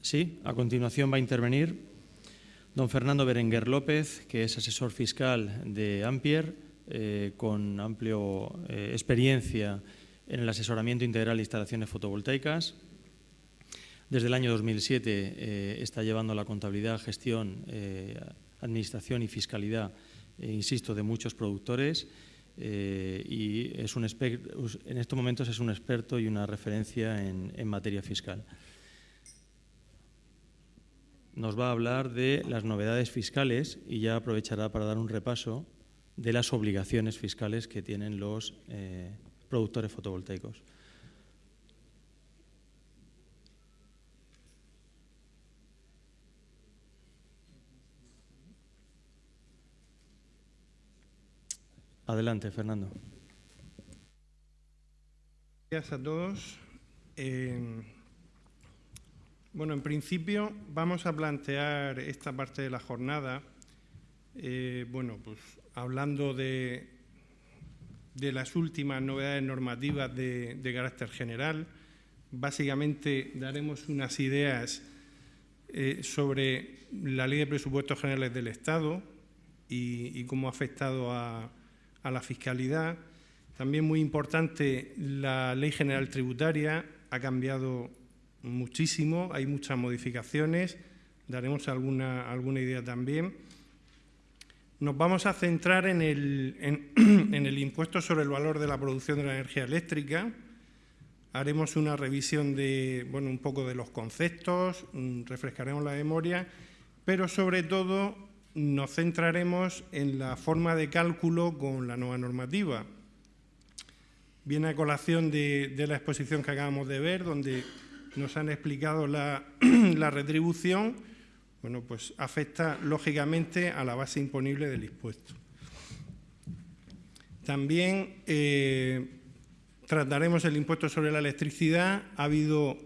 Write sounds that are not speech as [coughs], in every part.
sí, a continuación va a intervenir don Fernando Berenguer López, que es asesor fiscal de Ampier, eh, con amplia eh, experiencia en el asesoramiento integral de instalaciones fotovoltaicas. Desde el año 2007 eh, está llevando la contabilidad, gestión, administración y fiscalidad, insisto, de muchos productores y es un en estos momentos es un experto y una referencia en materia fiscal nos va a hablar de las novedades fiscales y ya aprovechará para dar un repaso de las obligaciones fiscales que tienen los eh, productores fotovoltaicos. Adelante, Fernando. Gracias a todos. Eh, bueno, en principio vamos a plantear esta parte de la jornada, eh, bueno, pues hablando de, de, las últimas novedades normativas de, carácter general. Básicamente daremos unas ideas eh, sobre la Ley de Presupuestos Generales del Estado y, cómo ha afectado a, a la fiscalidad. También muy importante, la Ley General Tributaria ha cambiado muchísimo, hay muchas modificaciones, daremos alguna, alguna idea también. Nos vamos a centrar en el, [clears throat] en, el, impuesto sobre el valor de la producción de la energía eléctrica. Haremos una revisión de, bueno, un poco de los conceptos, mm, refrescaremos la memoria, pero sobre todo nos centraremos en la forma de cálculo con la nueva normativa. Viene a colación de, de la exposición que acabamos de ver, donde nos han explicado [clears throat] la, retribución, bueno, pues afecta lógicamente a la base imponible del impuesto. También eh, trataremos el impuesto sobre la electricidad. Ha habido,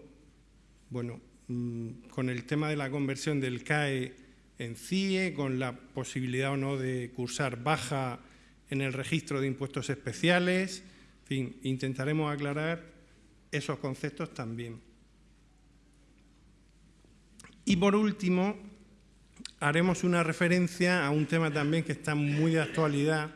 bueno, mm, con el tema de la conversión del CAE en CIE, con la posibilidad o no de cursar baja en el registro de impuestos especiales. En fin, intentaremos aclarar esos conceptos también. Y por último, haremos una referencia a un tema también que está muy de actualidad,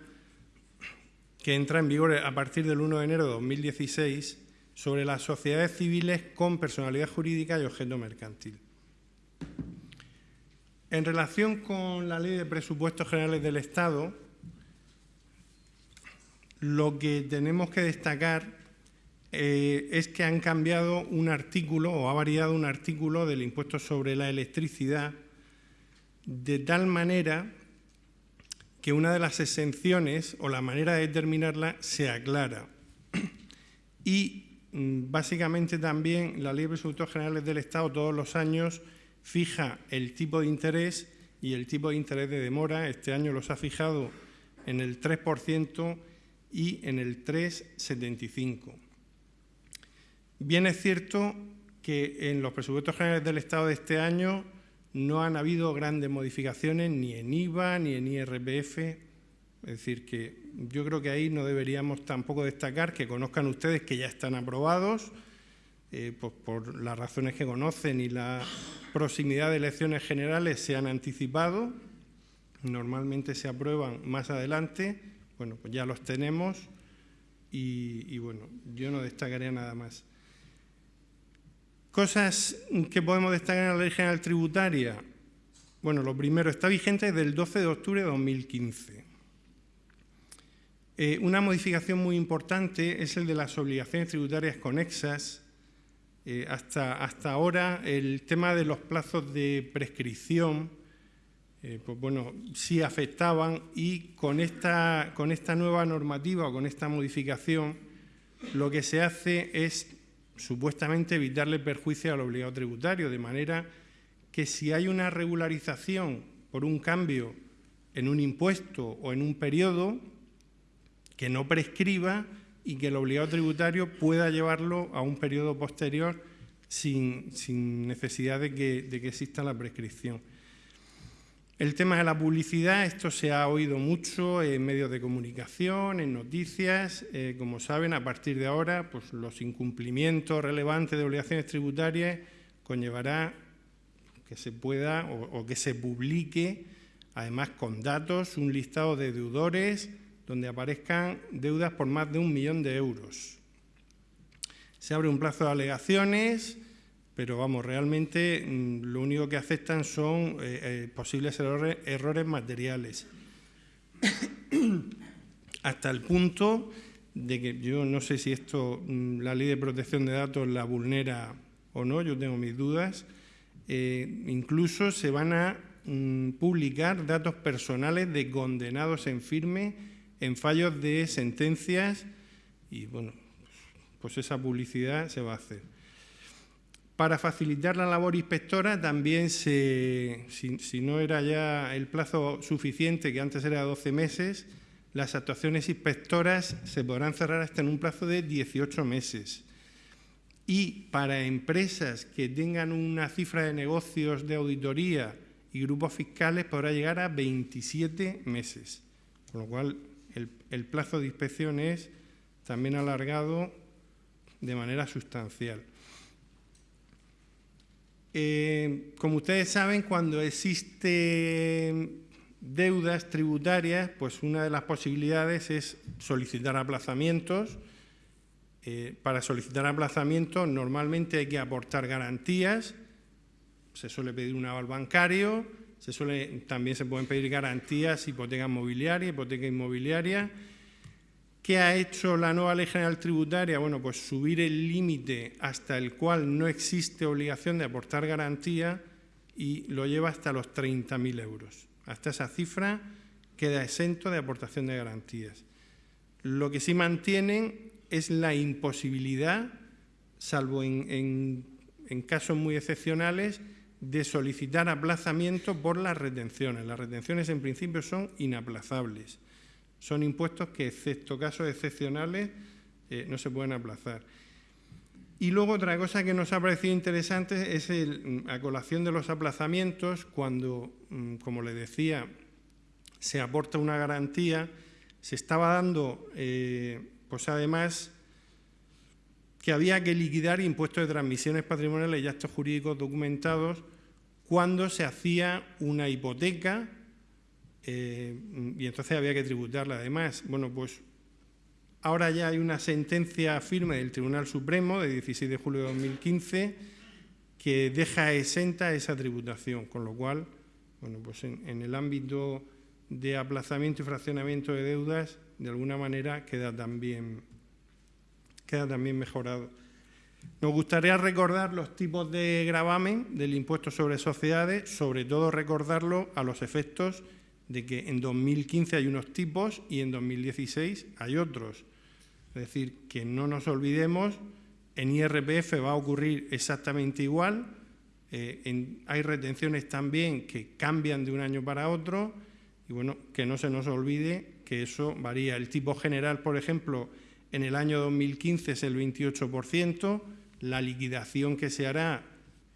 que entra en vigor a partir del 1 de enero de 2016, sobre las sociedades civiles con personalidad jurídica y objeto mercantil. En relación con la Ley de Presupuestos Generales del Estado, lo que tenemos que destacar eh, es que han cambiado un artículo o ha variado un artículo del impuesto sobre la electricidad de tal manera que una de las exenciones o la manera de determinarla se aclara. Y mm, básicamente también la Ley de Presupuestos Generales del Estado todos los años fija el tipo de interés y el tipo de interés de demora. Este año los ha fijado en el 3% y en el 3,75%. Bien es cierto que en los presupuestos generales del Estado de este año no han habido grandes modificaciones ni en IVA ni en IRPF, es decir, que yo creo que ahí no deberíamos tampoco destacar que conozcan ustedes que ya están aprobados, eh, pues por las razones que conocen y la proximidad de elecciones generales se han anticipado, normalmente se aprueban más adelante, bueno, pues ya los tenemos y, y bueno, yo no destacaría nada más. Cosas que podemos destacar en la Ley General Tributaria. Bueno, lo primero, está vigente desde el 12 de octubre de 2015. Eh, una modificación muy importante es el de las obligaciones tributarias conexas. Eh, hasta, hasta ahora el tema de los plazos de prescripción, eh, pues bueno, sí afectaban y con esta, con esta nueva normativa o con esta modificación lo que se hace es supuestamente evitarle perjuicio al obligado tributario, de manera que si hay una regularización por un cambio en un impuesto o en un periodo, que no prescriba y que el obligado tributario pueda llevarlo a un periodo posterior sin, necesidad de que, de que exista la prescripción. El tema de la publicidad, esto se ha oído mucho en medios de comunicación, en noticias. Eh, como saben, a partir de ahora, pues, los incumplimientos relevantes de obligaciones tributarias conllevará que se pueda o, que se publique, además con datos, un listado de deudores donde aparezcan deudas por más de un millón de euros. Se abre un plazo de alegaciones, pero vamos, realmente mm, lo único que aceptan son eh, eh, posibles errores materiales. [coughs] Hasta el punto de que yo no sé si esto, mm, la ley de protección de datos la vulnera o no, yo tengo mis dudas, eh, incluso se van a mm, publicar datos personales de condenados en firme en fallos de sentencias y bueno, pues esa publicidad se va a hacer. Para facilitar la labor inspectora también si, no era ya el plazo suficiente, que antes era 12 meses, las actuaciones inspectoras se podrán cerrar hasta en un plazo de 18 meses. Y para empresas que tengan una cifra de negocios de auditoría y grupos fiscales podrá llegar a 27 meses. Con lo cual, el, plazo de inspección es también alargado de manera sustancial. Eh, como ustedes saben, cuando existen deudas tributarias, pues una de las posibilidades es solicitar aplazamientos. Eh, para solicitar aplazamientos normalmente hay que aportar garantías, se suele pedir un aval bancario, se suele, también se pueden pedir garantías, hipoteca mobiliaria, hipoteca inmobiliaria. ¿Qué ha hecho la nueva Ley General Tributaria? Bueno, pues subir el límite hasta el cual no existe obligación de aportar garantía y lo lleva hasta los 30.000 euros. Hasta esa cifra queda exento de aportación de garantías. Lo que sí mantienen es la imposibilidad, salvo en, casos muy excepcionales, de solicitar aplazamiento por las retenciones. Las retenciones en principio son inaplazables. Son impuestos que, excepto casos excepcionales, eh, no se pueden aplazar. Y luego otra cosa que nos ha parecido interesante es la colación de los aplazamientos, cuando, mm, como le decía, se aporta una garantía, se estaba dando, eh, pues además, que había que liquidar impuestos de transmisiones patrimoniales y actos jurídicos documentados cuando se hacía una hipoteca eh, y entonces había que tributarla además. Bueno, pues Ahora ya hay una sentencia firme del Tribunal Supremo de 16 de julio de 2015 que deja exenta esa tributación, con lo cual, bueno, pues en, el ámbito de aplazamiento y fraccionamiento de deudas, de alguna manera queda también, queda también mejorado. Nos gustaría recordar los tipos de gravamen del impuesto sobre sociedades, sobre todo recordarlo a los efectos de que en 2015 hay unos tipos y en 2016 hay otros. Es decir, que no nos olvidemos, en IRPF va a ocurrir exactamente igual, eh, hay retenciones también que cambian de un año para otro y bueno, que no se nos olvide que eso varía. El tipo general, por ejemplo, en el año 2015 es el 28%, la liquidación que se hará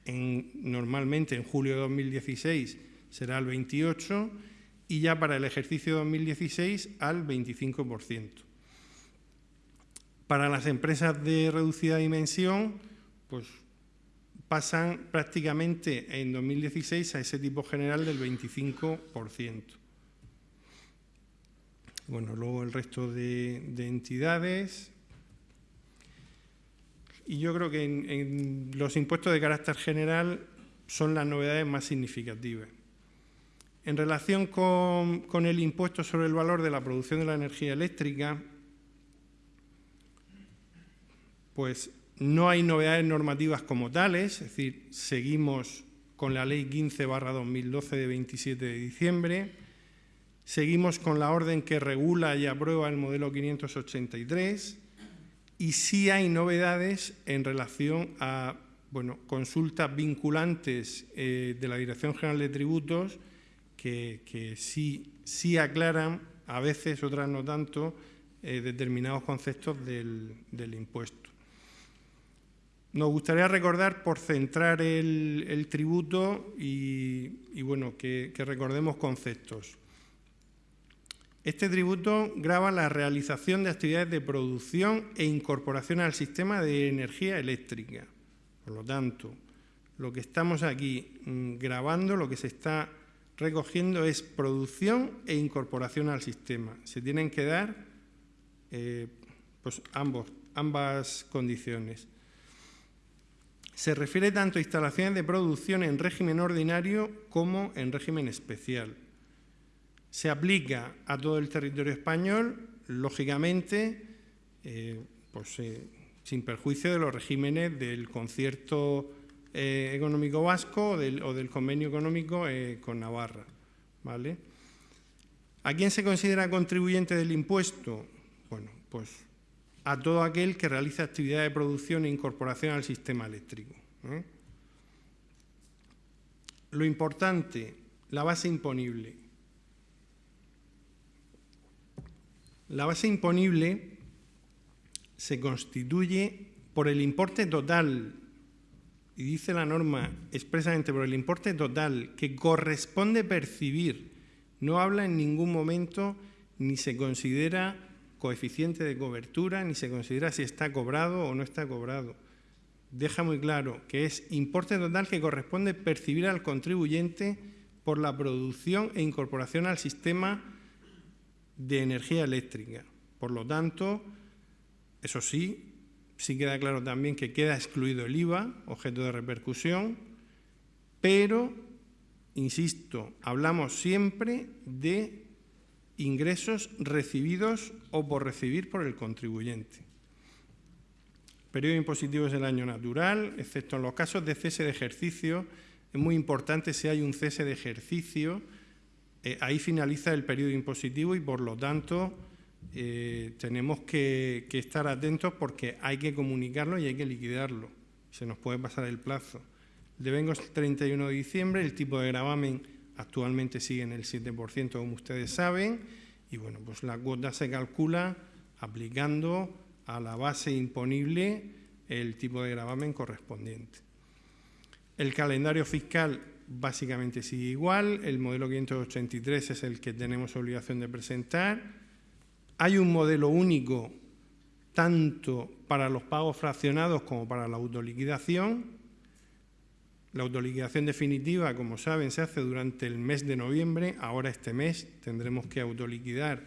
normalmente en julio de 2016 será el 28% y ya para el ejercicio 2016 al 25%. Para las empresas de reducida dimensión, pues pasan prácticamente en 2016 a ese tipo general del 25%. Bueno, luego el resto de, entidades. Y yo creo que en, los impuestos de carácter general son las novedades más significativas. En relación con, el impuesto sobre el valor de la producción de la energía eléctrica, pues no hay novedades normativas como tales, es decir, seguimos con la Ley 15-2012 de 27 de diciembre, seguimos con la orden que regula y aprueba el modelo 583 y sí hay novedades en relación a bueno, consultas vinculantes eh, de la Dirección General de Tributos que, sí, sí, aclaran, a veces, otras no tanto, eh, determinados conceptos del, impuesto. Nos gustaría recordar, por centrar el, tributo, y, bueno, que, recordemos conceptos. Este tributo grava la realización de actividades de producción e incorporación al sistema de energía eléctrica. Por lo tanto, lo que estamos aquí mm, grabando, lo que se está recogiendo es producción e incorporación al sistema. Se tienen que dar eh, pues ambos, ambas condiciones. Se refiere tanto a instalaciones de producción en régimen ordinario como en régimen especial. Se aplica a todo el territorio español, lógicamente, eh, pues, eh, sin perjuicio de los regímenes del concierto eh, económico vasco o del, convenio económico con Navarra. ¿vale? ¿A quién se considera contribuyente del impuesto? Bueno, pues a todo aquel que realiza actividad de producción e incorporación al sistema eléctrico. Lo importante, la base imponible. La base imponible se constituye por el importe total, y dice la norma expresamente por el importe total que corresponde percibir, no habla en ningún momento ni se considera coeficiente de cobertura, ni se considera si está cobrado o no está cobrado. Deja muy claro que es importe total que corresponde percibir al contribuyente por la producción e incorporación al sistema de energía eléctrica. Por lo tanto, eso sí, sí queda claro también que queda excluido el IVA, objeto de repercusión, pero, insisto, hablamos siempre de ingresos recibidos o por recibir por el contribuyente. Periodo impositivo es el año natural, excepto en los casos de cese de ejercicio. Es muy importante si hay un cese de ejercicio, eh, ahí finaliza el periodo impositivo y por lo tanto eh, tenemos que, estar atentos porque hay que comunicarlo y hay que liquidarlo. Se nos puede pasar el plazo. El devengo es el 31 de diciembre, el tipo de gravamen actualmente sigue en el 7%, como ustedes saben, y bueno, pues la cuota se calcula aplicando a la base imponible el tipo de gravamen correspondiente. El calendario fiscal básicamente sigue igual, el modelo 583 es el que tenemos obligación de presentar. Hay un modelo único tanto para los pagos fraccionados como para la autoliquidación, la autoliquidación definitiva, como saben, se hace durante el mes de noviembre. Ahora este mes tendremos que autoliquidar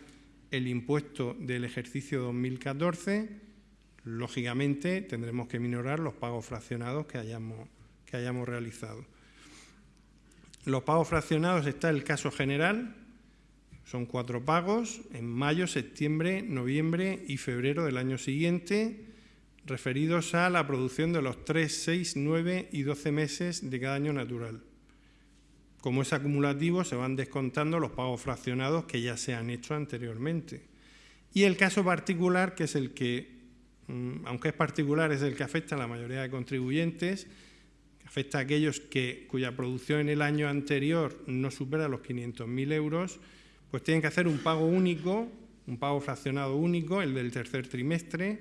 el impuesto del ejercicio 2014. Lógicamente tendremos que minorar los pagos fraccionados que hayamos, que hayamos realizado. Los pagos fraccionados está el caso general, son cuatro pagos en mayo, septiembre, noviembre y febrero del año siguiente referidos a la producción de los 3, 6, 9 y 12 meses de cada año natural. Como es acumulativo, se van descontando los pagos fraccionados que ya se han hecho anteriormente. Y el caso particular, que es el que, mm, aunque es particular, es el que afecta a la mayoría de contribuyentes, afecta a aquellos que, cuya producción en el año anterior no supera los 500.000 euros, pues tienen que hacer un pago único, un pago fraccionado único, el del tercer trimestre,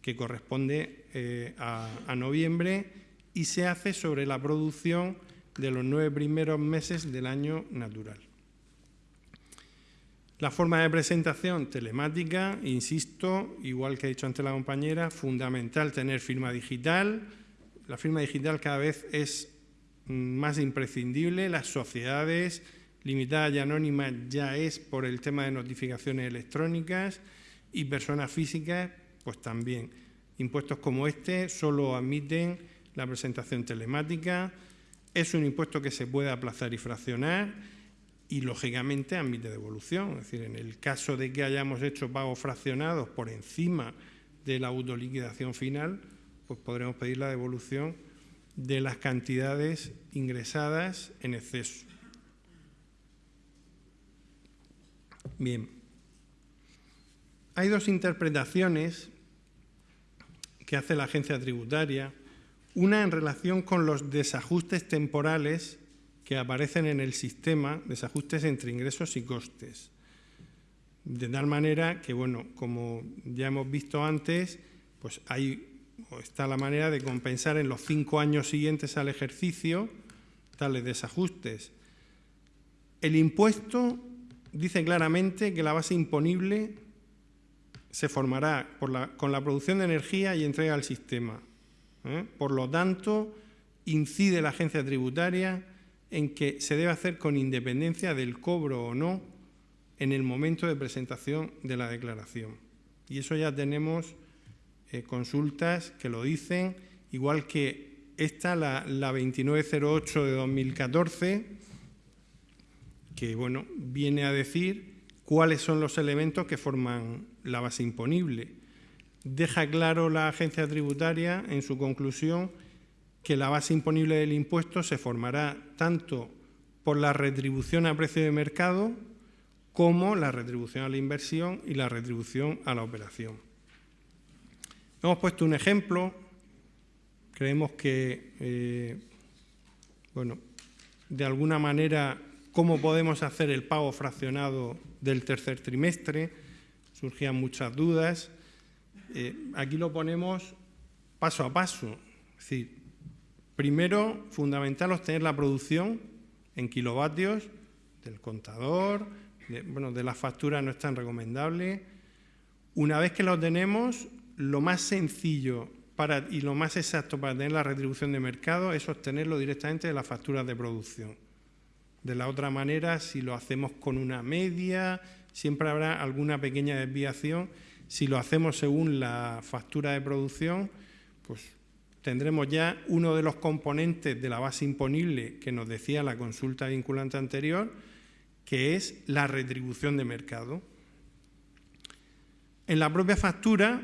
que corresponde eh, a, noviembre y se hace sobre la producción de los nueve primeros meses del año natural. La forma de presentación telemática, insisto, igual que ha dicho antes la compañera, fundamental tener firma digital. La firma digital cada vez es más imprescindible. Las sociedades limitadas y anónimas ya es por el tema de notificaciones electrónicas y personas físicas pues también impuestos como este solo admiten la presentación telemática, es un impuesto que se puede aplazar y fraccionar y lógicamente admite devolución. Es decir, en el caso de que hayamos hecho pagos fraccionados por encima de la autoliquidación final, pues podremos pedir la devolución de las cantidades ingresadas en exceso. Bien. Hay dos interpretaciones que hace la agencia tributaria, una en relación con los desajustes temporales que aparecen en el sistema, desajustes entre ingresos y costes. De tal manera que, bueno, como ya hemos visto antes, pues hay, está la manera de compensar en los cinco años siguientes al ejercicio tales desajustes. El impuesto dice claramente que la base imponible se formará con la producción de energía y entrega al sistema. ¿eh? Por lo tanto, incide la agencia tributaria en que se debe hacer con independencia del cobro o no en el momento de presentación de la declaración. Y eso ya tenemos eh, consultas que lo dicen, igual que esta, la, la 2908 de 2014, que bueno, viene a decir cuáles son los elementos que forman la base imponible. Deja claro la agencia tributaria en su conclusión que la base imponible del impuesto se formará tanto por la retribución a precio de mercado como la retribución a la inversión y la retribución a la operación. Hemos puesto un ejemplo, creemos que, eh, bueno, de alguna manera, cómo podemos hacer el pago fraccionado del tercer trimestre, surgían muchas dudas. Eh, aquí lo ponemos paso a paso, es decir, Primero, fundamental obtener la producción en kilovatios del contador, de, bueno, de las facturas no es tan recomendable. Una vez que lo tenemos, lo más sencillo para, y lo más exacto para tener la retribución de mercado es obtenerlo directamente de las facturas de producción. De la otra manera, si lo hacemos con una media, siempre habrá alguna pequeña desviación. Si lo hacemos según la factura de producción, pues tendremos ya uno de los componentes de la base imponible que nos decía la consulta vinculante anterior, que es la retribución de mercado. En la propia factura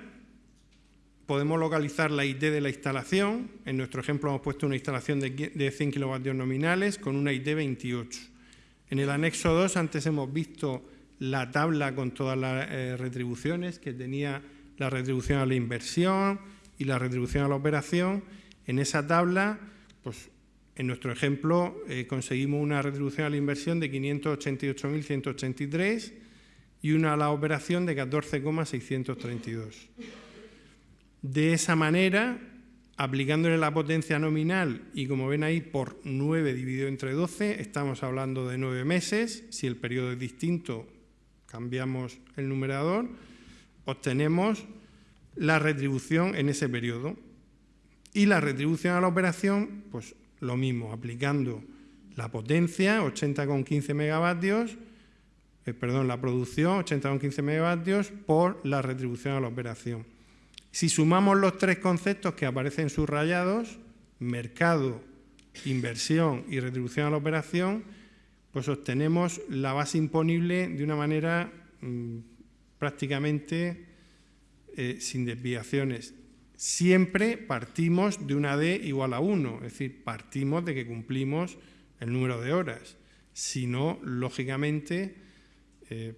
podemos localizar la IT de la instalación. En nuestro ejemplo hemos puesto una instalación de 100 kilovatios nominales con una IT 28. En el anexo 2 antes hemos visto la tabla con todas las eh, retribuciones que tenía la retribución a la inversión, y la retribución a la operación, en esa tabla, pues en nuestro ejemplo eh, conseguimos una retribución a la inversión de 588.183 y una a la operación de 14,632. De esa manera, aplicándole la potencia nominal y como ven ahí por 9 dividido entre 12, estamos hablando de 9 meses, si el periodo es distinto cambiamos el numerador, obtenemos la retribución en ese periodo. Y la retribución a la operación, pues lo mismo, aplicando la potencia, 80,15 megavatios, eh, perdón, la producción, 80,15 megavatios, por la retribución a la operación. Si sumamos los tres conceptos que aparecen subrayados, mercado, inversión y retribución a la operación, pues obtenemos la base imponible de una manera mm, prácticamente eh, sin desviaciones. Siempre partimos de una D igual a 1, es decir, partimos de que cumplimos el número de horas. Si no, lógicamente, eh,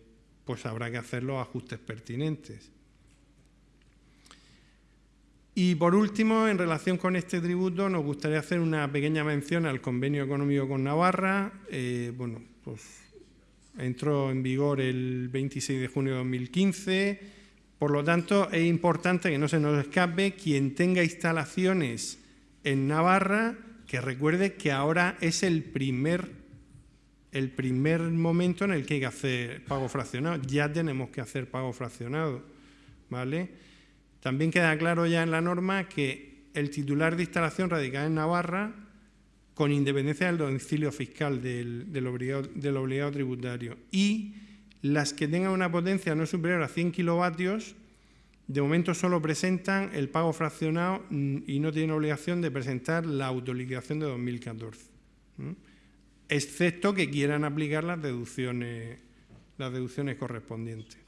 pues habrá que hacer los ajustes pertinentes. Y por último, en relación con este tributo, nos gustaría hacer una pequeña mención al convenio económico con Navarra. Eh, bueno, pues entró en vigor el 26 de junio de 2015 por lo tanto, es importante que no se nos escape quien tenga instalaciones en Navarra, que recuerde que ahora es el primer, el primer momento en el que hay que hacer pago fraccionado. Ya tenemos que hacer pago fraccionado. ¿vale? También queda claro ya en la norma que el titular de instalación radicada en Navarra, con independencia del domicilio fiscal del, obligado tributario, y las que tengan una potencia no superior a 100 kilovatios, de momento solo presentan el pago fraccionado mm, y no tienen obligación de presentar la autoliquidación de 2014, excepto que quieran aplicar las deducciones, las deducciones correspondientes.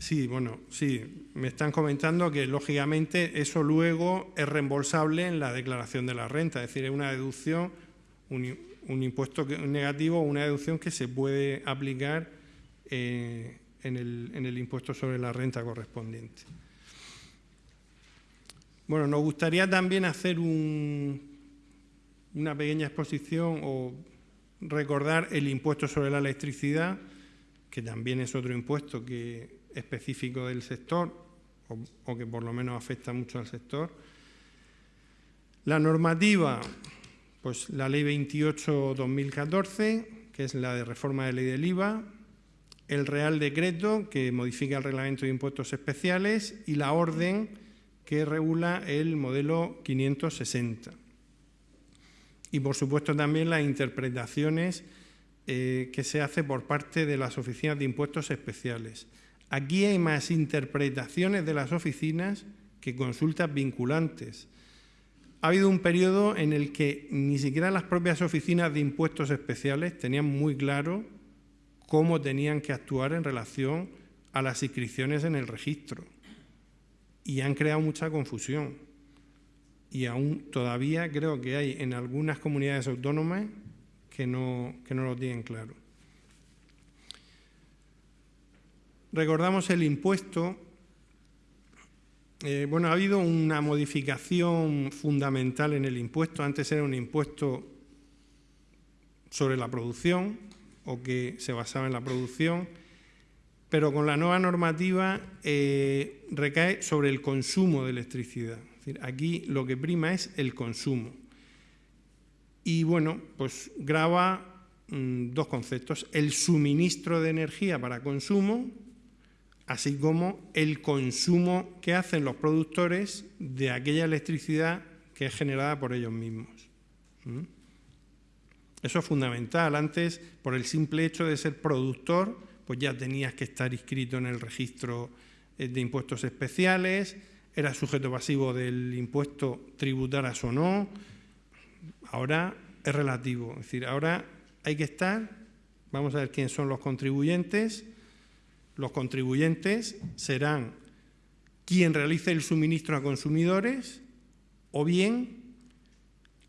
Sí, bueno, sí, me están comentando que lógicamente eso luego es reembolsable en la declaración de la renta, es decir, es una deducción un, impuesto negativo una deducción que se puede aplicar eh, en, el, impuesto sobre la renta correspondiente. Bueno, nos gustaría también hacer una pequeña exposición o recordar el impuesto sobre la electricidad, que también es otro impuesto que específico del sector o que por lo menos afecta mucho al sector. La normativa pues la ley 28-2014, que es la de reforma de ley del IVA, el Real Decreto que modifica el Reglamento de Impuestos Especiales y la orden que regula el modelo 560. Y, por supuesto, también las interpretaciones eh, que se hace por parte de las oficinas de impuestos especiales. Aquí hay más interpretaciones de las oficinas que consultas vinculantes. Ha habido un periodo en el que ni siquiera las propias oficinas de impuestos especiales tenían muy claro cómo tenían que actuar en relación a las inscripciones en el registro. Y han creado mucha confusión. Y aún todavía creo que hay en algunas comunidades autónomas que no, que no lo tienen claro. Recordamos el impuesto. Eh, bueno, ha habido una modificación fundamental en el impuesto. Antes era un impuesto sobre la producción o que se basaba en la producción, pero con la nueva normativa eh, recae sobre el consumo de electricidad. aquí lo que prima es el consumo. Y bueno, pues graba mm, dos conceptos, el suministro de energía para consumo, así como el consumo que hacen los productores de aquella electricidad que es generada por ellos mismos. Eso es fundamental. Antes, por el simple hecho de ser productor, pues ya tenías que estar inscrito en el registro eh, de impuestos especiales, era sujeto pasivo del impuesto tributaras o no, ahora es relativo. Es decir, ahora hay que estar, vamos a ver quiénes son los contribuyentes. Los contribuyentes serán quien realice el suministro a consumidores o bien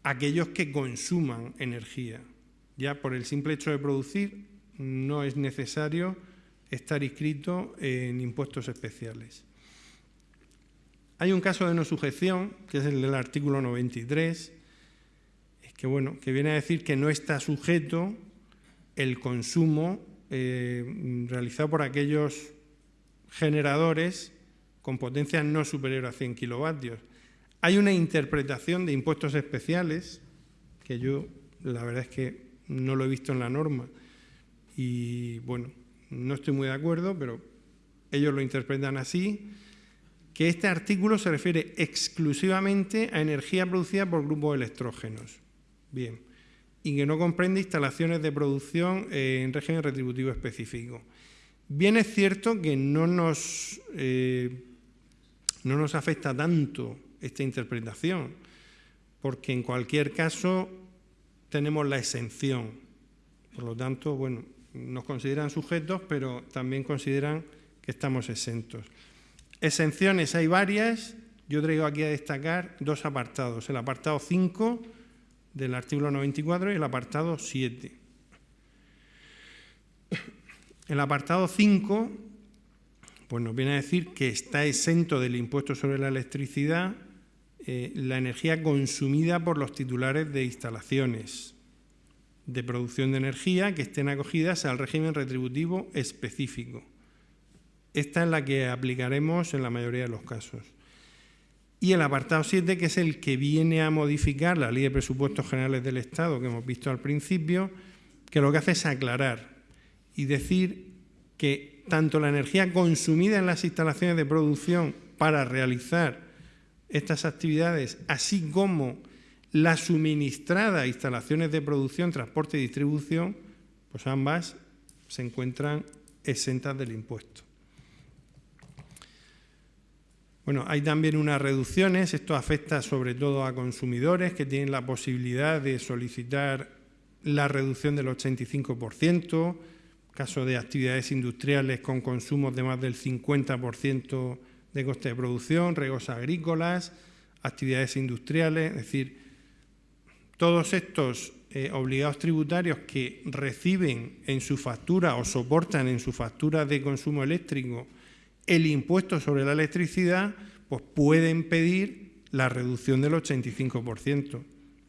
aquellos que consuman energía. Ya por el simple hecho de producir no es necesario estar inscrito en impuestos especiales. Hay un caso de no sujeción, que es el del artículo 93, que, bueno, que viene a decir que no está sujeto el consumo eh, realizado por aquellos generadores con potencia no superior a 100 kilovatios. Hay una interpretación de impuestos especiales, que yo la verdad es que no lo he visto en la norma y bueno, no estoy muy de acuerdo, pero ellos lo interpretan así, que este artículo se refiere exclusivamente a energía producida por grupos electrógenos. Bien. Y que no comprende instalaciones de producción en régimen retributivo específico. Bien es cierto que no nos, eh, no nos afecta tanto esta interpretación, porque en cualquier caso tenemos la exención. Por lo tanto, bueno, nos consideran sujetos, pero también consideran que estamos exentos. Exenciones hay varias, yo traigo aquí a destacar dos apartados, el apartado 5 del artículo 94 y el apartado 7. El apartado 5 pues nos viene a decir que está exento del impuesto sobre la electricidad eh, la energía consumida por los titulares de instalaciones de producción de energía que estén acogidas al régimen retributivo específico. Esta es la que aplicaremos en la mayoría de los casos y el apartado 7, que es el que viene a modificar la Ley de Presupuestos Generales del Estado, que hemos visto al principio, que lo que hace es aclarar y decir que tanto la energía consumida en las instalaciones de producción para realizar estas actividades, así como la suministrada a instalaciones de producción, transporte y distribución, pues ambas se encuentran exentas del impuesto. Bueno, hay también unas reducciones, esto afecta sobre todo a consumidores que tienen la posibilidad de solicitar la reducción del 85%, caso de actividades industriales con consumos de más del 50% de coste de producción, regos agrícolas, actividades industriales, es decir, todos estos eh, obligados tributarios que reciben en su factura o soportan en su factura de consumo eléctrico el impuesto sobre la electricidad, pues pueden pedir la reducción del 85%,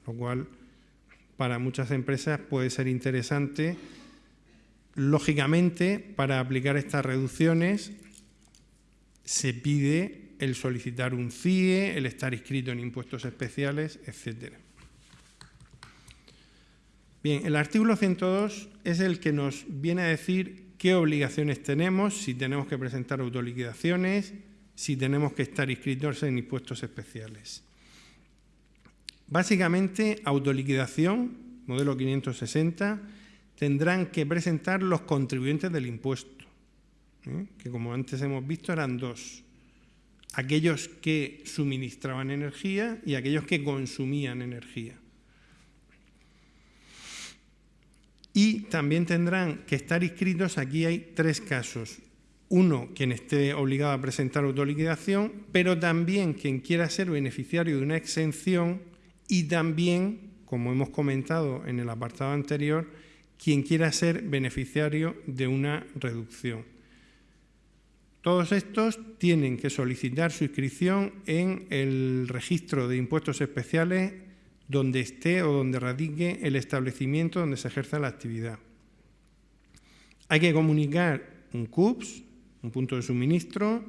lo cual para muchas empresas puede ser interesante. Lógicamente, para aplicar estas reducciones se pide el solicitar un CIE, el estar inscrito en impuestos especiales, etc. Bien, el artículo 102 es el que nos viene a decir qué obligaciones tenemos, si tenemos que presentar autoliquidaciones, si tenemos que estar inscritos en impuestos especiales. Básicamente, autoliquidación, modelo 560, tendrán que presentar los contribuyentes del impuesto, ¿eh? que como antes hemos visto eran dos, aquellos que suministraban energía y aquellos que consumían energía. Y también tendrán que estar inscritos, aquí hay tres casos. Uno, quien esté obligado a presentar autoliquidación, pero también quien quiera ser beneficiario de una exención y también, como hemos comentado en el apartado anterior, quien quiera ser beneficiario de una reducción. Todos estos tienen que solicitar su inscripción en el registro de impuestos especiales donde esté o donde radique el establecimiento donde se ejerza la actividad. Hay que comunicar un CUPS, un punto de suministro,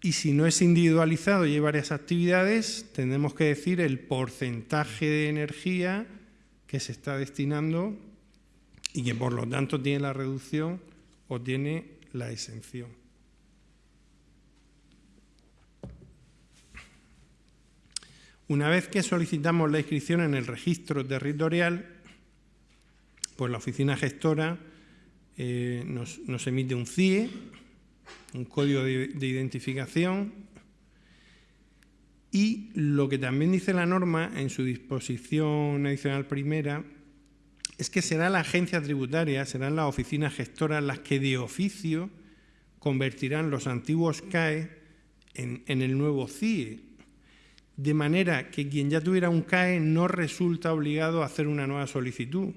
y si no es individualizado y hay varias actividades, tendremos que decir el porcentaje de energía que se está destinando y que por lo tanto tiene la reducción o tiene la exención. Una vez que solicitamos la inscripción en el registro territorial, pues la oficina gestora eh, nos, emite un CIE, un código de, de identificación, y lo que también dice la norma en su disposición adicional primera es que será la agencia tributaria, serán las oficinas gestoras las que de oficio convertirán los antiguos CAE en, el nuevo CIE, de manera que quien ya tuviera un CAE no resulta obligado a hacer una nueva solicitud.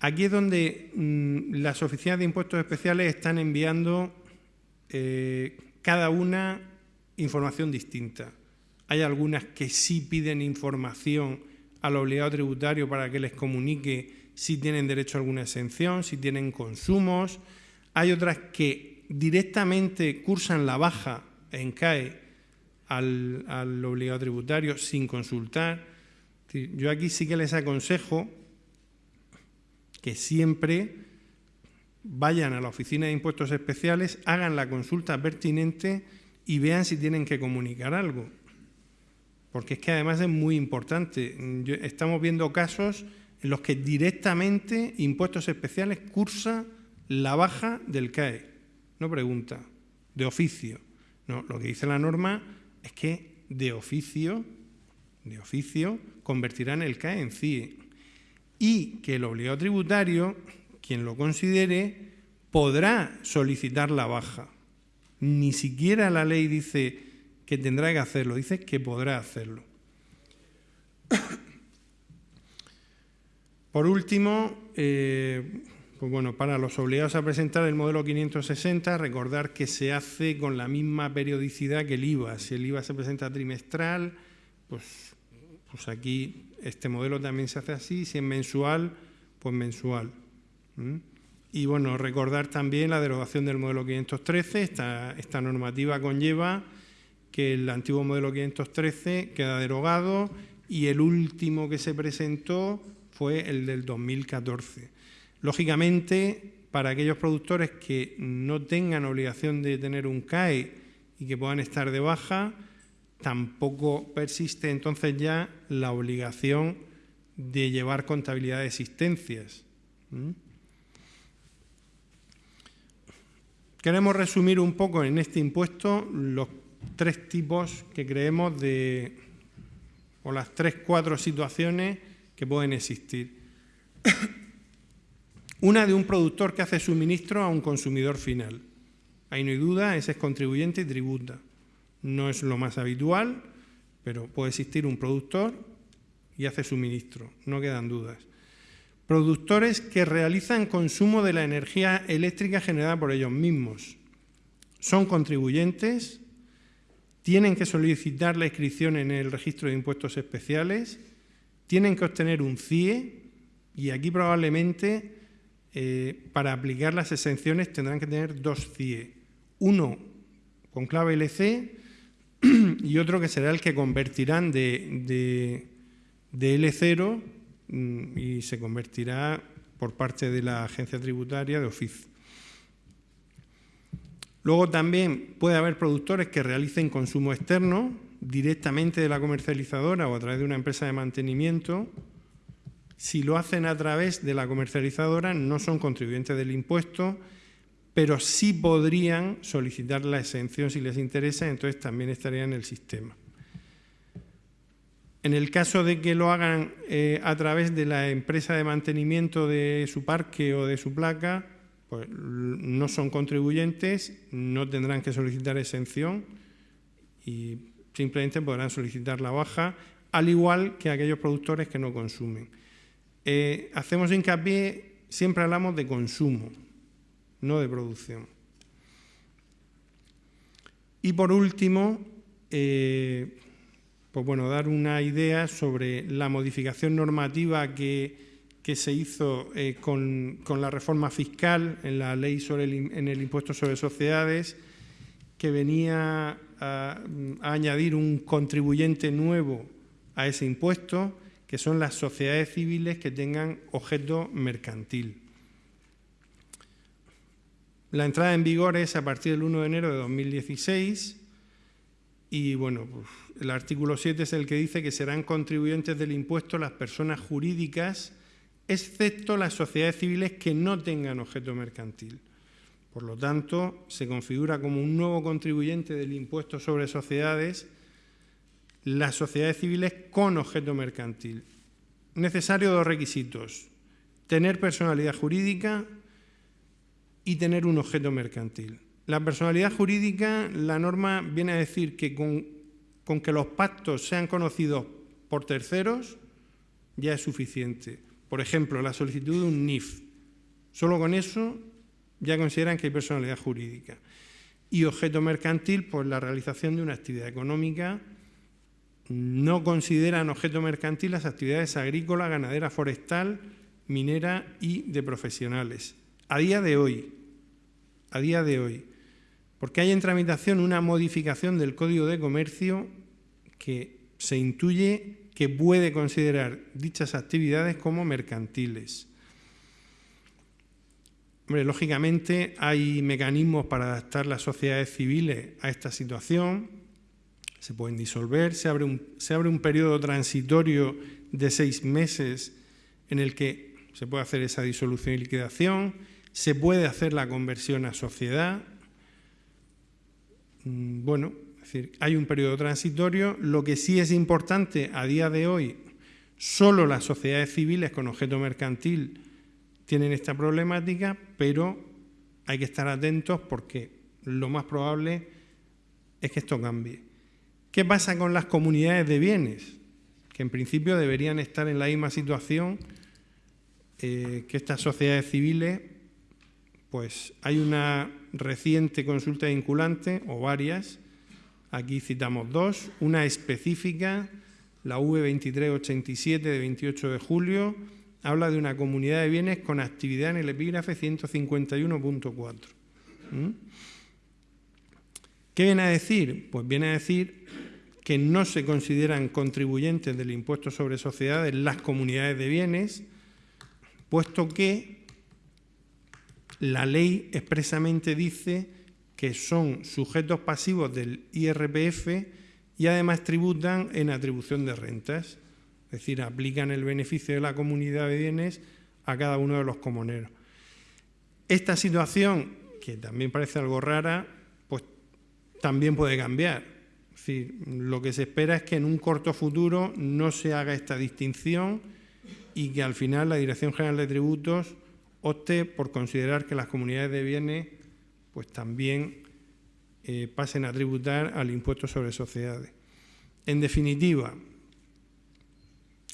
Aquí es donde mm, las oficinas de impuestos especiales están enviando eh, cada una información distinta. Hay algunas que sí piden información al obligado tributario para que les comunique si tienen derecho a alguna exención, si tienen consumos. Hay otras que directamente cursan la baja en CAE al, al obligado tributario sin consultar. Yo aquí sí que les aconsejo que siempre vayan a la oficina de impuestos especiales, hagan la consulta pertinente y vean si tienen que comunicar algo porque es que además es muy importante. estamos viendo casos en los que directamente impuestos especiales cursa la baja del CAE. No pregunta, de oficio. No, lo que dice la norma es que de oficio, de oficio, convertirán el CAE en CIE. Y que el obligado tributario, quien lo considere, podrá solicitar la baja. Ni siquiera la ley dice que tendrá que hacerlo, dice que podrá hacerlo. [coughs] Por último, eh, pues bueno, para los obligados a presentar el modelo 560, recordar que se hace con la misma periodicidad que el IVA. Si el IVA se presenta trimestral, pues, pues aquí este modelo también se hace así. Si es mensual, pues mensual. Y bueno, recordar también la derogación del modelo 513. Esta, esta normativa conlleva que el antiguo modelo 513 queda derogado y el último que se presentó fue el del 2014. Lógicamente, para aquellos productores que no tengan obligación de tener un CAE y que puedan estar de baja, tampoco persiste entonces ya la obligación de llevar contabilidad de existencias. ¿Mm? Queremos resumir un poco en este impuesto los tres tipos que creemos de, o las tres, cuatro situaciones que pueden existir. Una de un productor que hace suministro a un consumidor final. Ahí no hay duda, ese es contribuyente y tributa. No es lo más habitual, pero puede existir un productor y hace suministro, no quedan dudas. Productores que realizan consumo de la energía eléctrica generada por ellos mismos. Son contribuyentes tienen que solicitar la inscripción en el registro de impuestos especiales, tienen que obtener un CIE y aquí probablemente eh, para aplicar las exenciones tendrán que tener dos CIE, uno con clave LC [clears throat] y otro que será el que convertirán de, de, L0 mm, y se convertirá por parte de la agencia tributaria de oficio. Luego también puede haber productores que realicen consumo externo directamente de la comercializadora o a través de una empresa de mantenimiento. Si lo hacen a través de la comercializadora no son contribuyentes del impuesto, pero sí podrían solicitar la exención si les interesa, entonces también estarían en el sistema. En el caso de que lo hagan eh, a través de la empresa de mantenimiento de su parque o de su placa, pues no son contribuyentes, no tendrán que solicitar exención y simplemente podrán solicitar la baja, al igual que aquellos productores que no consumen. Eh, hacemos hincapié, siempre hablamos de consumo, no de producción. Y por último, eh, pues bueno, dar una idea sobre la modificación normativa que, se hizo eh, con, la reforma fiscal en la ley sobre el, en el impuesto sobre sociedades, que venía a, añadir un contribuyente nuevo a ese impuesto, que son las sociedades civiles que tengan objeto mercantil. La entrada en vigor es a partir del 1 de enero de 2016 y bueno, pues, el artículo 7 es el que dice que serán contribuyentes del impuesto las personas jurídicas, excepto las sociedades civiles que no tengan objeto mercantil. Por lo tanto, se configura como un nuevo contribuyente del impuesto sobre sociedades las sociedades civiles con objeto mercantil. Necesario dos requisitos, tener personalidad jurídica y tener un objeto mercantil. La personalidad jurídica, la norma viene a decir que con, que los pactos sean conocidos por terceros ya es suficiente. Por ejemplo, la solicitud de un NIF. Solo con eso ya consideran que hay personalidad jurídica. Y objeto mercantil, pues la realización de una actividad económica. No consideran objeto mercantil las actividades agrícola, ganadera, forestal, minera y de profesionales. A día de hoy, a día de hoy, porque hay en tramitación una modificación del Código de Comercio que se intuye que puede considerar dichas actividades como mercantiles. lógicamente hay mecanismos para adaptar las sociedades civiles a esta situación, se pueden disolver, se abre un, se abre un periodo transitorio de seis meses en el que se puede hacer esa disolución y liquidación, se puede hacer la conversión a sociedad, Mm, bueno, es decir, hay un periodo transitorio. Lo que sí es importante a día de hoy, solo las sociedades civiles con objeto mercantil tienen esta problemática, pero hay que estar atentos porque lo más probable es que esto cambie. ¿Qué pasa con las comunidades de bienes? Que en principio deberían estar en la misma situación eh, que estas sociedades civiles, pues hay una reciente consulta vinculante, o varias, aquí citamos dos, una específica, la V2387 de 28 de julio, habla de una comunidad de bienes con actividad en el epígrafe 151.4. ¿Mm? ¿Qué viene a decir? Pues viene a decir que no se consideran contribuyentes del impuesto sobre sociedades las comunidades de bienes, puesto que la ley expresamente dice que son sujetos pasivos del IRPF y además tributan en atribución de rentas, es decir, aplican el beneficio de la comunidad de bienes a cada uno de los comuneros. Esta situación, que también parece algo rara, pues también puede cambiar. Lo que se espera es que en un corto futuro no se haga esta distinción y que al final la Dirección General de Tributos opte por considerar que las comunidades de bienes pues también eh, pasen a tributar al impuesto sobre sociedades. En definitiva,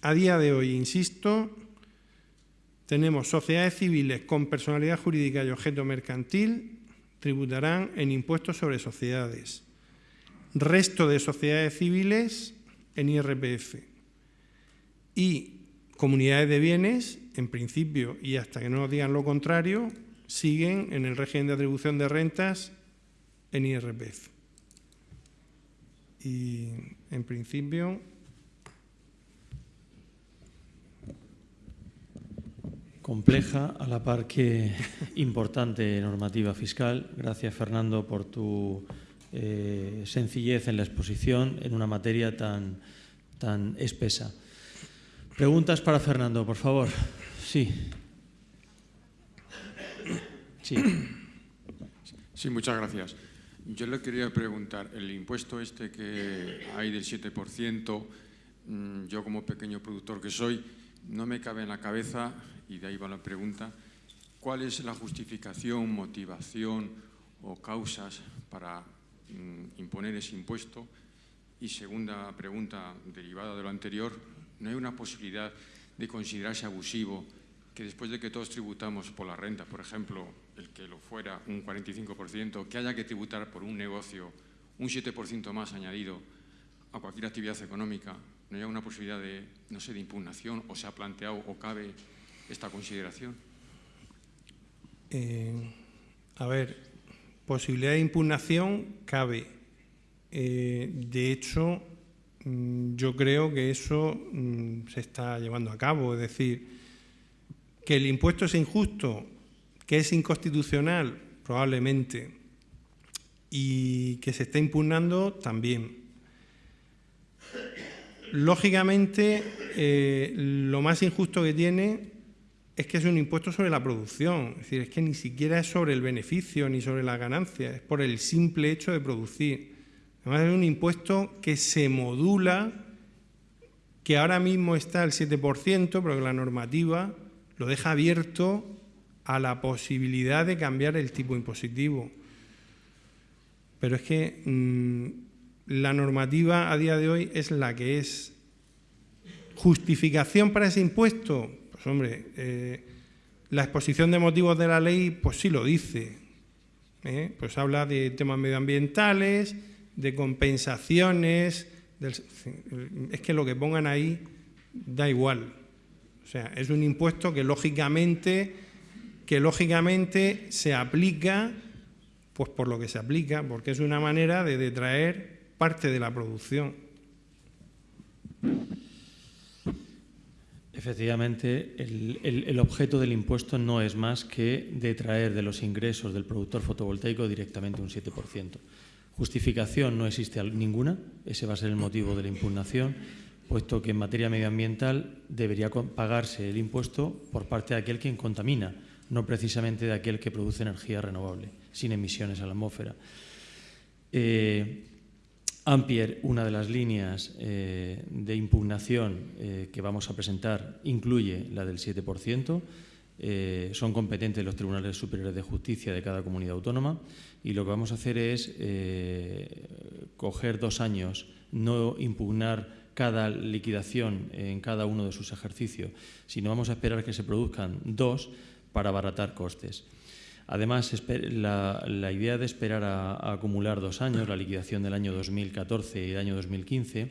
a día de hoy, insisto, tenemos sociedades civiles con personalidad jurídica y objeto mercantil, tributarán en impuestos sobre sociedades. Resto de sociedades civiles en IRPF. Y comunidades de bienes, en principio, y hasta que no digan lo contrario, siguen en el régimen de atribución de rentas en IRPF. Y en principio, compleja, a la par que [laughs] importante normativa fiscal. Gracias, Fernando, por tu eh, sencillez en la exposición en una materia tan, tan espesa. Preguntas para Fernando, por favor. Sí. Sí. Sí, muchas gracias. Yo le quería preguntar, el impuesto este que hay del 7%, mm, yo como pequeño productor que soy, no me cabe en la cabeza, y de ahí va la pregunta, ¿cuál es la justificación, motivación o causas para imponer ese impuesto? Y segunda pregunta derivada de lo anterior, ¿no hay una posibilidad de considerarse abusivo que después de que todos tributamos por la renta, por ejemplo, el que lo fuera un 45%, que haya que tributar por un negocio un 7% más añadido a cualquier actividad económica, ¿no hay una posibilidad de, no sé, de impugnación o se ha planteado o cabe esta consideración? Eh, a ver, posibilidad de impugnación cabe. Eh, de hecho, mm, yo creo que eso mm, se está llevando a cabo, es decir, que el impuesto es injusto, que es inconstitucional, probablemente, y que se está impugnando también. Lógicamente, eh, lo más injusto que tiene es que es un impuesto sobre la producción, es decir, es que ni siquiera es sobre el beneficio ni sobre la ganancia, es por el simple hecho de producir. Además es un impuesto que se modula, que ahora mismo está al 7%, pero que la normativa lo deja abierto a la posibilidad de cambiar el tipo impositivo. Pero es que mm, la normativa a día de hoy es la que es. ¿Justificación para ese impuesto? Pues hombre, eh, la exposición de motivos de la ley pues sí lo dice. ¿eh? Pues habla de temas medioambientales, de compensaciones, es que lo que pongan ahí da igual. O sea, es un impuesto que lógicamente, que lógicamente se aplica pues por lo que se aplica, porque es una manera de detraer parte de la producción. Efectivamente, el, objeto del impuesto no es más que detraer de los ingresos del productor fotovoltaico directamente un 7%. Justificación no existe ninguna, ese va a ser el motivo de la impugnación puesto que en materia medioambiental debería pagarse el impuesto por parte de aquel quien contamina, no precisamente de aquel que produce energía renovable, sin emisiones a la atmósfera. Eh, Ampier, una de las líneas eh, de impugnación eh, que vamos a presentar, incluye la del 7%. son competentes los tribunales superiores de justicia de cada comunidad autónoma y lo que vamos a hacer es coger dos años, no impugnar cada liquidación en cada uno de sus ejercicios, sino vamos a esperar que se produzcan dos para abaratar costes. Además, la, idea de esperar a, acumular dos años, la liquidación del año 2014 y el año 2015,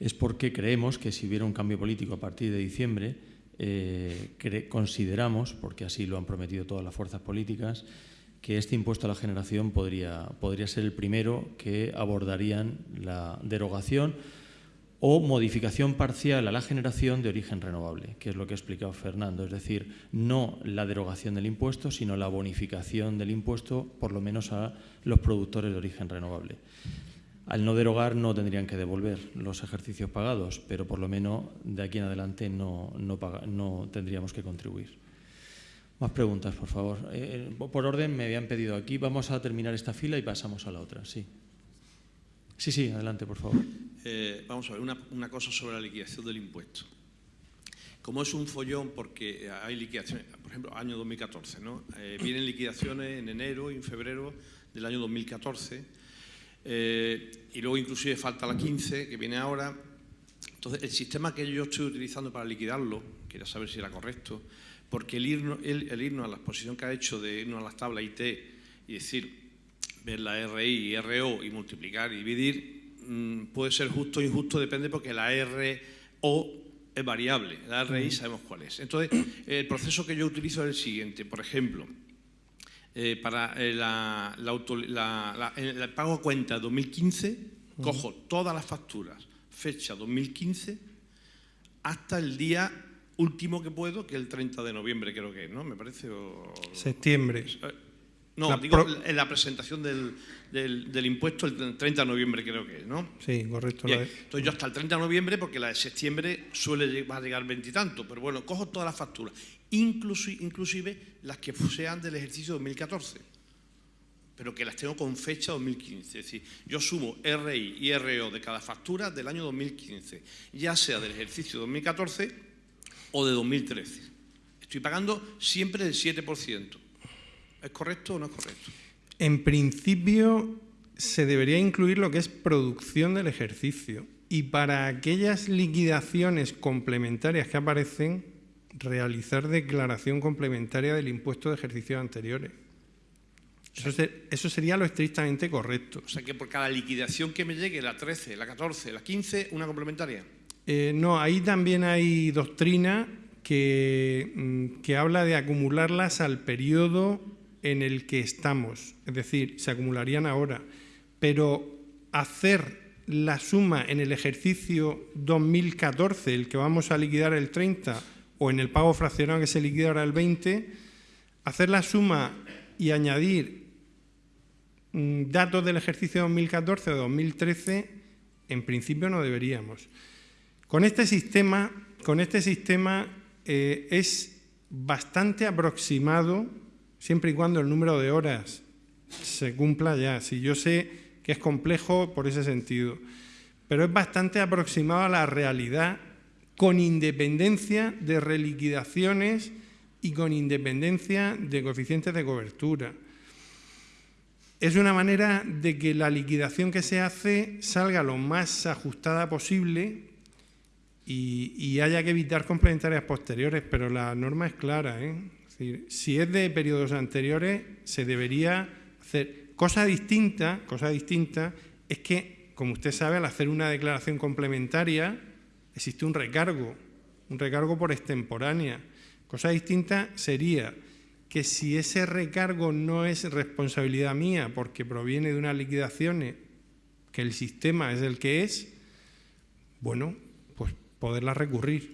es porque creemos que si hubiera un cambio político a partir de diciembre, eh, consideramos, porque así lo han prometido todas las fuerzas políticas, que este impuesto a la generación podría, podría ser el primero que abordarían la derogación o modificación parcial a la generación de origen renovable, que es lo que ha explicado Fernando, es decir, no la derogación del impuesto, sino la bonificación del impuesto, por lo menos a los productores de origen renovable. Al no derogar no tendrían que devolver los ejercicios pagados, pero por lo menos de aquí en adelante no, no, tendríamos que contribuir. Más preguntas, por favor. Eh, eh, por orden me habían pedido aquí. Vamos a terminar esta fila y pasamos a la otra. Sí. Sí, sí, adelante, por favor. Eh, vamos a ver, una, cosa sobre la liquidación del impuesto. Como es un follón porque hay liquidaciones, por ejemplo, año 2014, ¿no? Eh, vienen liquidaciones en enero y en febrero del año 2014 eh, y luego inclusive falta la 15 que viene ahora. Entonces, el sistema que yo estoy utilizando para liquidarlo, quería saber si era correcto, porque el irnos, el irnos a la exposición que ha hecho de irnos a las tablas IT y decir, ver la RI y RO y multiplicar y dividir, Mm, puede ser justo o injusto, depende porque la RO es variable, la RI sabemos cuál es. Entonces, el proceso que yo utilizo es el siguiente, por ejemplo, eh, para eh, el pago a cuenta 2015, cojo todas las facturas, fecha 2015, hasta el día último que puedo, que el 30 de noviembre creo que es, ¿no? Me parece. Septiembre. Eh, no, digo en la presentación del, del, impuesto el 30 de noviembre creo que es, ¿no? Sí, correcto. Entonces yo hasta el 30 de noviembre, porque la de septiembre suele va a llegar veintitantos, pero bueno, cojo todas las facturas, inclusive, inclusive las que sean del ejercicio 2014, pero que las tengo con fecha 2015. Es decir, yo sumo RI y RO de cada factura del año 2015, ya sea del ejercicio 2014 o de 2013. Estoy pagando siempre el 7%. ¿Es correcto o no es correcto? En principio se debería incluir lo que es producción del ejercicio y para aquellas liquidaciones complementarias que aparecen, realizar declaración complementaria del impuesto de ejercicios anteriores. Eso, sería lo estrictamente correcto. O sea que por cada liquidación que me llegue, la 13, la 14, la 15, una complementaria. Eh, no, ahí también hay doctrina que, mm, que habla de acumularlas al periodo en el que estamos, es decir, se acumularían ahora, pero hacer la suma en el ejercicio 2014, el que vamos a liquidar el 30, o en el pago fraccionado que se liquida ahora el 20, hacer la suma y añadir mm, datos del ejercicio 2014 o 2013, en principio no deberíamos. Con este sistema, con este sistema eh, es bastante aproximado siempre y cuando el número de horas se cumpla ya. Si yo sé que es complejo por ese sentido, pero es bastante aproximado a la realidad con independencia de reliquidaciones y con independencia de coeficientes de cobertura. Es una manera de que la liquidación que se hace salga lo más ajustada posible y, haya que evitar complementarias posteriores, pero la norma es clara. ¿eh? Si es de periodos anteriores, se debería hacer. Cosa distinta, cosa distinta es que, como usted sabe, al hacer una declaración complementaria existe un recargo, un recargo por extemporánea. Cosa distinta sería que si ese recargo no es responsabilidad mía porque proviene de unas liquidaciones que el sistema es el que es, bueno, pues poderla recurrir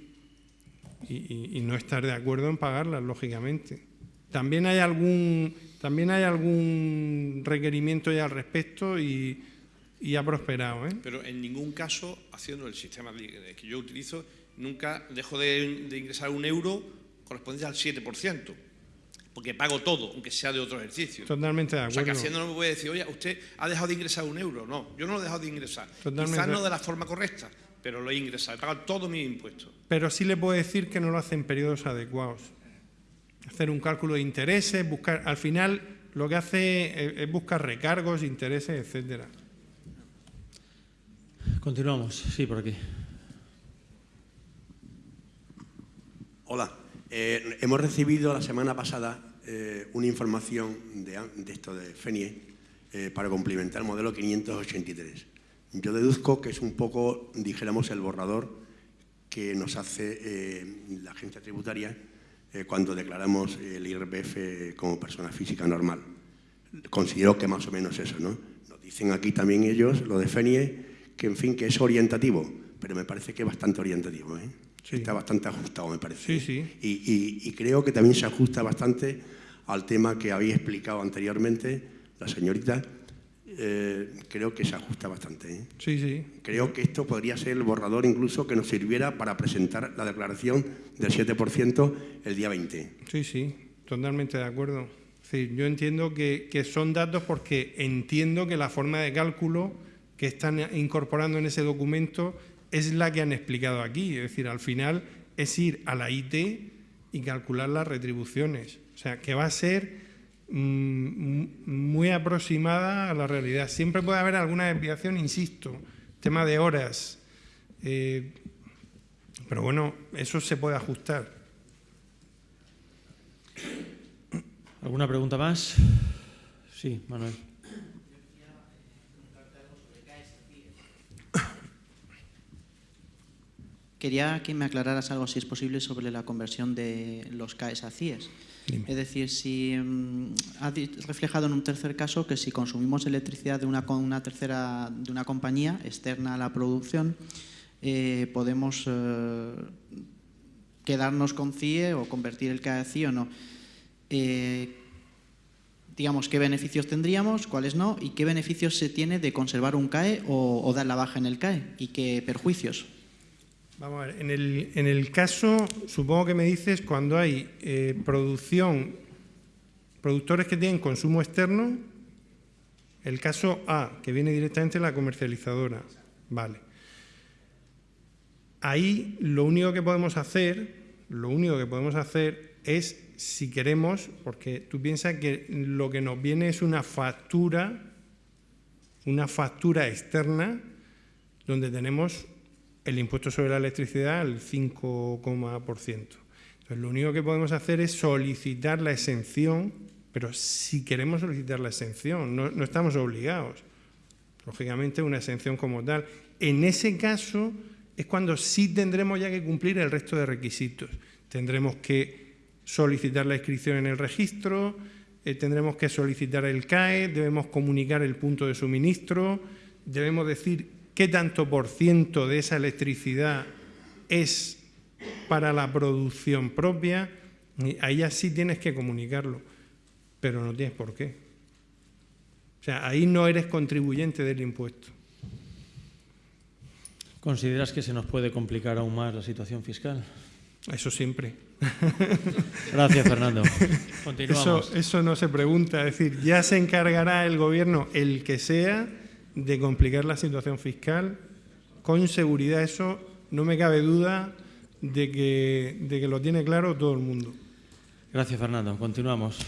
y, no estar de acuerdo en pagarlas, lógicamente. También hay algún, también hay algún requerimiento ya al respecto y, ha prosperado. ¿eh? Pero en ningún caso, haciendo el sistema que yo utilizo, nunca dejo de, ingresar un euro correspondiente al 7%, porque pago todo, aunque sea de otro ejercicio. Totalmente de acuerdo. O sea, que haciendo no me puede decir, oye, usted ha dejado de ingresar un euro. No, yo no lo he dejado de ingresar. Quizás no de la forma correcta, pero lo he ingresado, he pagado todos mis impuestos. Pero sí le puedo decir que no lo hace en periodos adecuados. Hacer un cálculo de intereses, buscar, al final lo que hace es buscar recargos, intereses, etcétera. Continuamos, sí, por aquí. Hola, eh, hemos recibido la semana pasada eh, una información de, esto de FENIE eh, para complementar el modelo 583. Yo deduzco que es un poco, dijéramos, el borrador que nos hace eh, la agencia tributaria eh, cuando declaramos el IRPF como persona física normal. Considero que más o menos eso, ¿no? Nos dicen aquí también ellos, lo de FENIE, que en fin, que es orientativo, pero me parece que es bastante orientativo, ¿eh? Está bastante ajustado, me parece. Sí, sí. Y, y creo que también se ajusta bastante al tema que había explicado anteriormente la señorita, eh, creo que se ajusta bastante. ¿eh? Sí, sí. Creo que esto podría ser el borrador incluso que nos sirviera para presentar la declaración del 7% el día 20. Sí, sí, totalmente de acuerdo. Sí, yo entiendo que, que son datos porque entiendo que la forma de cálculo que están incorporando en ese documento es la que han explicado aquí. Es decir, al final es ir a la IT y calcular las retribuciones. O sea, que va a ser muy aproximada a la realidad. Siempre puede haber alguna desviación, insisto, tema de horas, eh, pero bueno, eso se puede ajustar. ¿Alguna pregunta más? Sí, Manuel. Quería que me aclararas algo, si es posible, sobre la conversión de los CAES a CIES. Es decir, si mm, ha reflejado en un tercer caso que si consumimos electricidad de una, una tercera de una compañía externa a la producción, eh, podemos eh, quedarnos con CIE o convertir el CAE a CIE o no. Eh, digamos, qué beneficios tendríamos, cuáles no, y qué beneficios se tiene de conservar un CAE o, dar la baja en el CAE, y qué perjuicios. Vamos a ver, en el, caso, supongo que me dices, cuando hay eh, producción, productores que tienen consumo externo, el caso A, que viene directamente de la comercializadora, vale. Ahí lo único que podemos hacer, lo único que podemos hacer es, si queremos, porque tú piensas que lo que nos viene es una factura, una factura externa, donde tenemos el impuesto sobre la electricidad al 5,%. Entonces, lo único que podemos hacer es solicitar la exención, pero si queremos solicitar la exención, no, no estamos obligados. Lógicamente, una exención como tal. En ese caso, es cuando sí tendremos ya que cumplir el resto de requisitos. Tendremos que solicitar la inscripción en el registro, eh, tendremos que solicitar el CAE, debemos comunicar el punto de suministro, debemos decir qué tanto por ciento de esa electricidad es para la producción propia, ahí ya sí tienes que comunicarlo, pero no tienes por qué. O sea, ahí no eres contribuyente del impuesto. ¿Consideras que se nos puede complicar aún más la situación fiscal? Eso siempre. Gracias, Fernando. Continuamos. Eso, eso no se pregunta. Es decir, ya se encargará el gobierno, el que sea, de complicar la situación fiscal. Con seguridad, eso no me cabe duda de que, de que lo tiene claro todo el mundo. Gracias, Fernando. Continuamos.